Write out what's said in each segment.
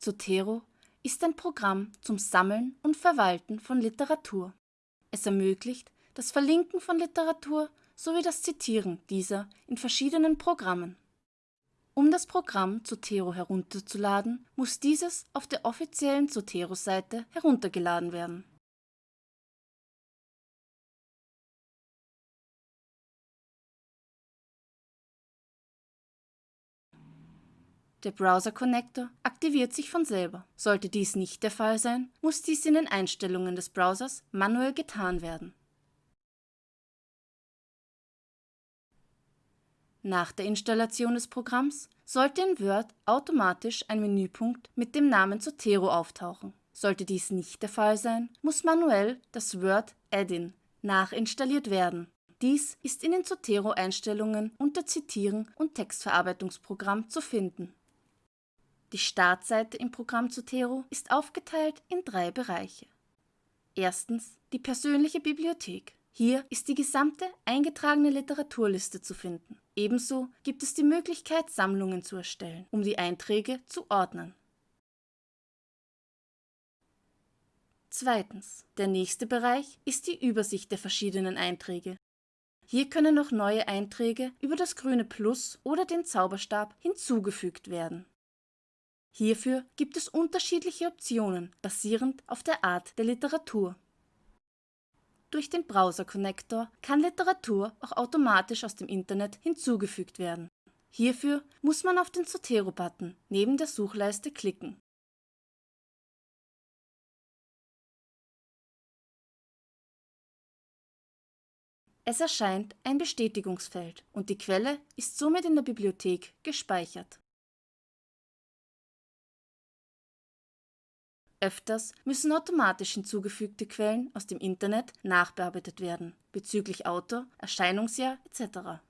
Zotero ist ein Programm zum Sammeln und Verwalten von Literatur. Es ermöglicht das Verlinken von Literatur sowie das Zitieren dieser in verschiedenen Programmen. Um das Programm Zotero herunterzuladen, muss dieses auf der offiziellen Zotero-Seite heruntergeladen werden. Der Browser-Connector aktiviert sich von selber. Sollte dies nicht der Fall sein, muss dies in den Einstellungen des Browsers manuell getan werden. Nach der Installation des Programms sollte in Word automatisch ein Menüpunkt mit dem Namen Zotero auftauchen. Sollte dies nicht der Fall sein, muss manuell das Word Add-in nachinstalliert werden. Dies ist in den Zotero-Einstellungen unter Zitieren und Textverarbeitungsprogramm zu finden. Die Startseite im Programm Zotero ist aufgeteilt in drei Bereiche. Erstens die persönliche Bibliothek. Hier ist die gesamte eingetragene Literaturliste zu finden. Ebenso gibt es die Möglichkeit, Sammlungen zu erstellen, um die Einträge zu ordnen. Zweitens. Der nächste Bereich ist die Übersicht der verschiedenen Einträge. Hier können noch neue Einträge über das grüne Plus oder den Zauberstab hinzugefügt werden. Hierfür gibt es unterschiedliche Optionen, basierend auf der Art der Literatur. Durch den Browser-Connector kann Literatur auch automatisch aus dem Internet hinzugefügt werden. Hierfür muss man auf den Zotero-Button neben der Suchleiste klicken. Es erscheint ein Bestätigungsfeld und die Quelle ist somit in der Bibliothek gespeichert. Öfters müssen automatisch hinzugefügte Quellen aus dem Internet nachbearbeitet werden, bezüglich Autor, Erscheinungsjahr etc.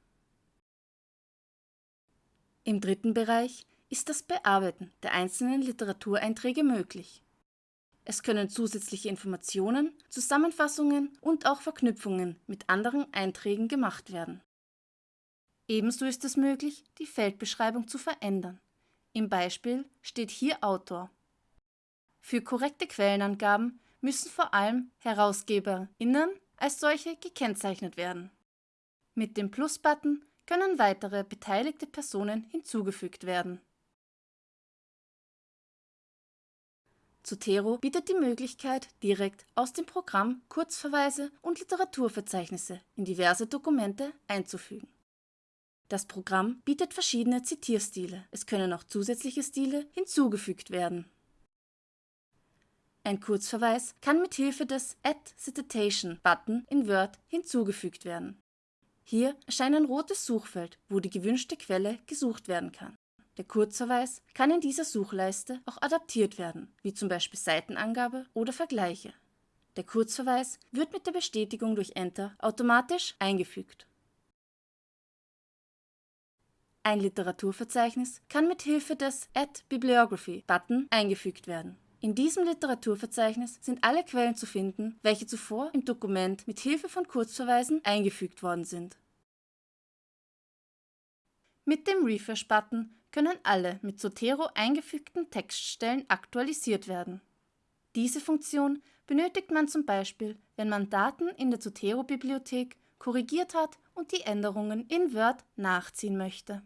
Im dritten Bereich ist das Bearbeiten der einzelnen Literatureinträge möglich. Es können zusätzliche Informationen, Zusammenfassungen und auch Verknüpfungen mit anderen Einträgen gemacht werden. Ebenso ist es möglich, die Feldbeschreibung zu verändern. Im Beispiel steht hier Autor für korrekte Quellenangaben müssen vor allem HerausgeberInnen als solche gekennzeichnet werden. Mit dem Plus-Button können weitere beteiligte Personen hinzugefügt werden. Zotero bietet die Möglichkeit, direkt aus dem Programm Kurzverweise und Literaturverzeichnisse in diverse Dokumente einzufügen. Das Programm bietet verschiedene Zitierstile. Es können auch zusätzliche Stile hinzugefügt werden. Ein Kurzverweis kann mit Hilfe des Add Citation Button in Word hinzugefügt werden. Hier erscheint ein rotes Suchfeld, wo die gewünschte Quelle gesucht werden kann. Der Kurzverweis kann in dieser Suchleiste auch adaptiert werden, wie zum Beispiel Seitenangabe oder Vergleiche. Der Kurzverweis wird mit der Bestätigung durch Enter automatisch eingefügt. Ein Literaturverzeichnis kann mit Hilfe des Add Bibliography Button eingefügt werden. In diesem Literaturverzeichnis sind alle Quellen zu finden, welche zuvor im Dokument mit Hilfe von Kurzverweisen eingefügt worden sind. Mit dem Refresh-Button können alle mit Zotero eingefügten Textstellen aktualisiert werden. Diese Funktion benötigt man zum Beispiel, wenn man Daten in der Zotero-Bibliothek korrigiert hat und die Änderungen in Word nachziehen möchte